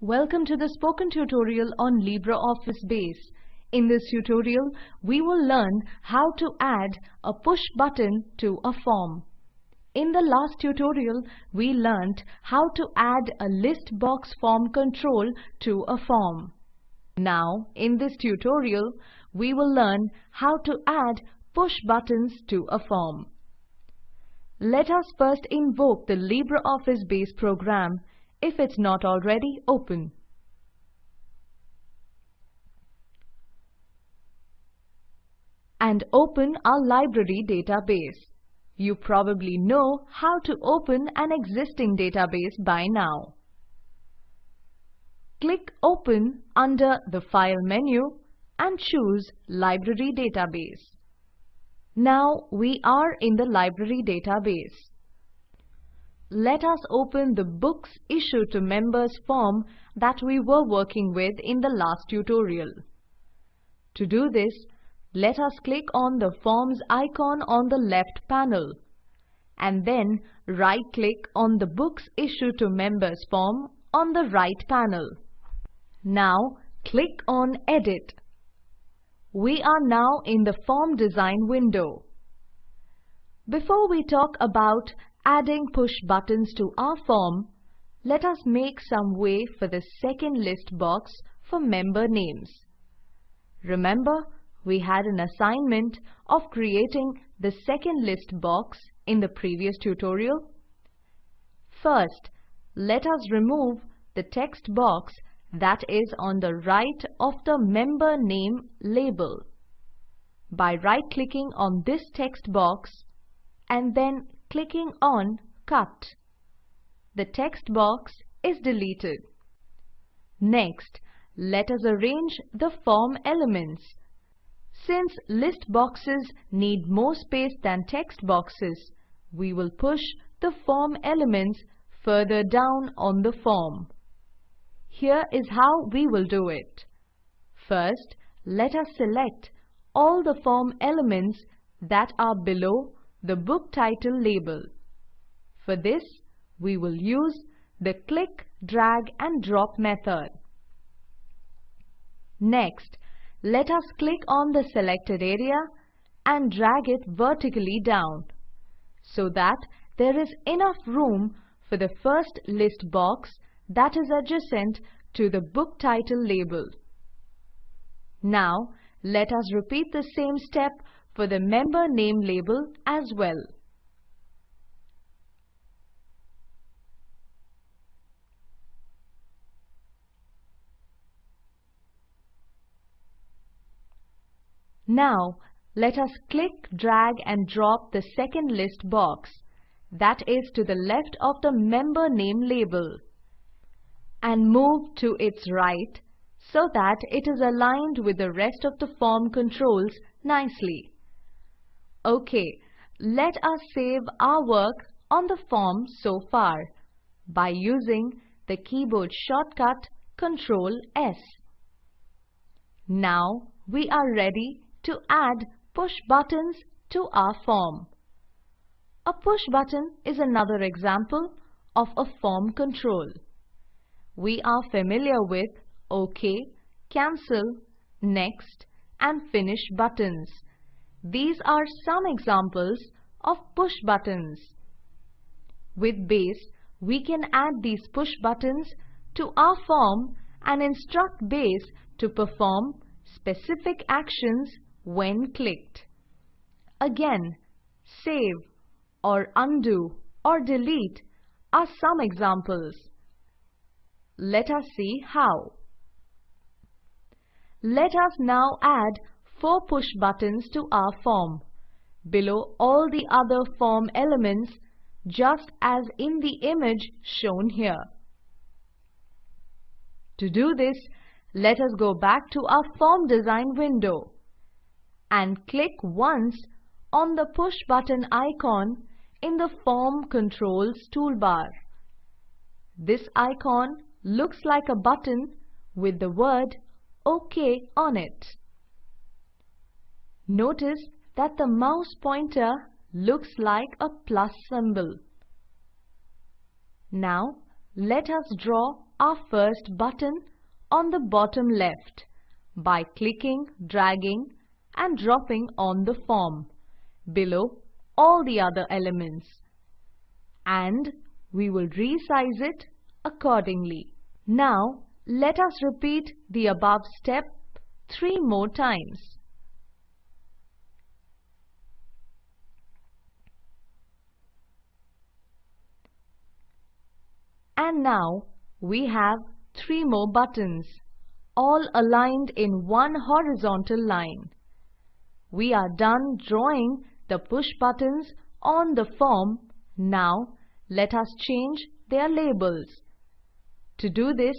Welcome to the spoken tutorial on LibreOffice Base. In this tutorial, we will learn how to add a push button to a form. In the last tutorial, we learnt how to add a list box form control to a form. Now, in this tutorial, we will learn how to add push buttons to a form. Let us first invoke the LibreOffice Base program if it's not already open. And open our library database. You probably know how to open an existing database by now. Click Open under the File menu and choose Library Database. Now we are in the library database let us open the Books Issued to Members form that we were working with in the last tutorial. To do this, let us click on the Forms icon on the left panel and then right-click on the Books Issued to Members form on the right panel. Now click on Edit. We are now in the Form Design window. Before we talk about adding push buttons to our form, let us make some way for the second list box for member names. Remember, we had an assignment of creating the second list box in the previous tutorial. First, let us remove the text box that is on the right of the member name label. By right-clicking on this text box and then clicking on Cut. The text box is deleted. Next, let us arrange the form elements. Since list boxes need more space than text boxes, we will push the form elements further down on the form. Here is how we will do it. First, let us select all the form elements that are below the book title label. For this, we will use the click, drag and drop method. Next, let us click on the selected area and drag it vertically down so that there is enough room for the first list box that is adjacent to the book title label. Now, let us repeat the same step for the member name label as well. Now, let us click, drag and drop the second list box that is to the left of the member name label and move to its right so that it is aligned with the rest of the form controls nicely. Okay, let us save our work on the form so far by using the keyboard shortcut Ctrl S. Now we are ready to add push buttons to our form. A push button is another example of a form control. We are familiar with OK, Cancel, Next and Finish buttons. These are some examples of push buttons. With Base, we can add these push buttons to our form and instruct Base to perform specific actions when clicked. Again, save or undo or delete are some examples. Let us see how. Let us now add four push buttons to our form, below all the other form elements just as in the image shown here. To do this, let us go back to our form design window and click once on the push button icon in the Form Controls toolbar. This icon looks like a button with the word OK on it. Notice that the mouse pointer looks like a plus symbol. Now let us draw our first button on the bottom left by clicking, dragging and dropping on the form below all the other elements. And we will resize it accordingly. Now let us repeat the above step three more times. And now we have three more buttons, all aligned in one horizontal line. We are done drawing the push buttons on the form. Now let us change their labels. To do this,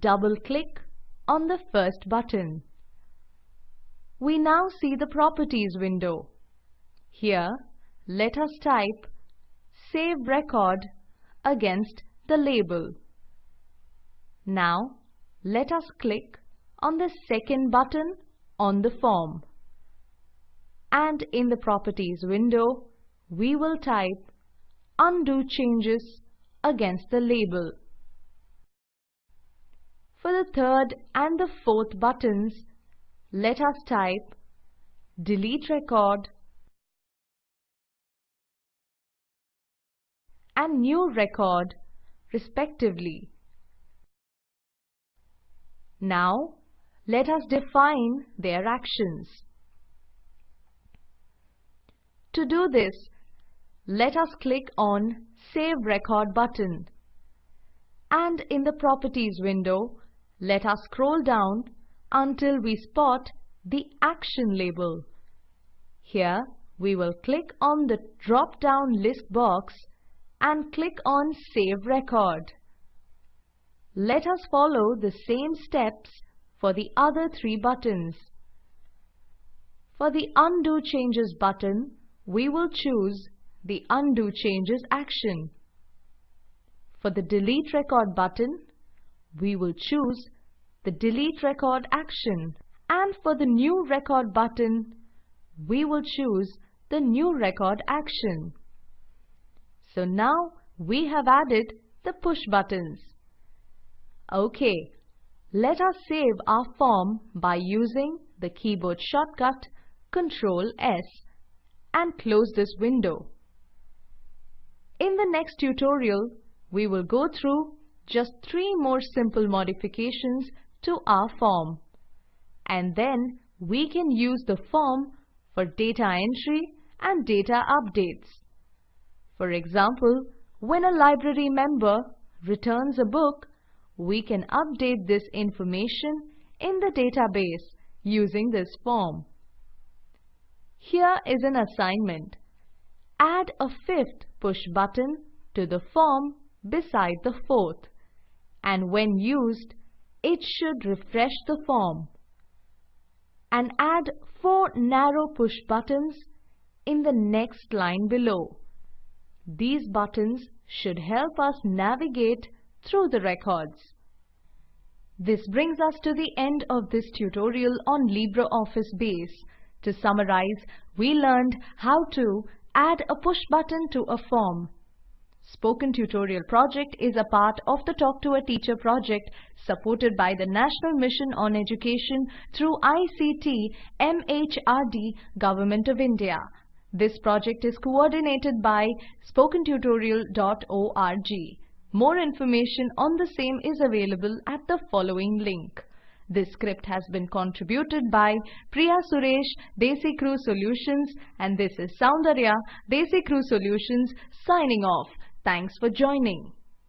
double-click on the first button. We now see the Properties window. Here, let us type Save Record against the label. Now, let us click on the second button on the form. And in the Properties window, we will type Undo changes against the label. For the third and the fourth buttons, let us type Delete Record and New Record respectively. Now, let us define their actions. To do this, let us click on Save Record button. And in the Properties window, let us scroll down until we spot the Action label. Here, we will click on the drop-down list box and click on Save Record. Let us follow the same steps for the other three buttons. For the Undo Changes button, we will choose the Undo Changes action. For the Delete Record button, we will choose the Delete Record action. And for the New Record button, we will choose the New Record action. So now we have added the push buttons. OK, let us save our form by using the keyboard shortcut Ctrl S and close this window. In the next tutorial, we will go through just three more simple modifications to our form. And then we can use the form for data entry and data updates. For example, when a library member returns a book, we can update this information in the database using this form. Here is an assignment. Add a fifth push button to the form beside the fourth and when used, it should refresh the form. And add four narrow push buttons in the next line below. These buttons should help us navigate through the records. This brings us to the end of this tutorial on LibreOffice Base. To summarize, we learned how to add a push button to a form. Spoken Tutorial project is a part of the Talk to a Teacher project supported by the National Mission on Education through ICT MHRD Government of India. This project is coordinated by spokentutorial.org. More information on the same is available at the following link. This script has been contributed by Priya Suresh, Desi Crew Solutions and this is Soundarya, Desi Crew Solutions signing off. Thanks for joining.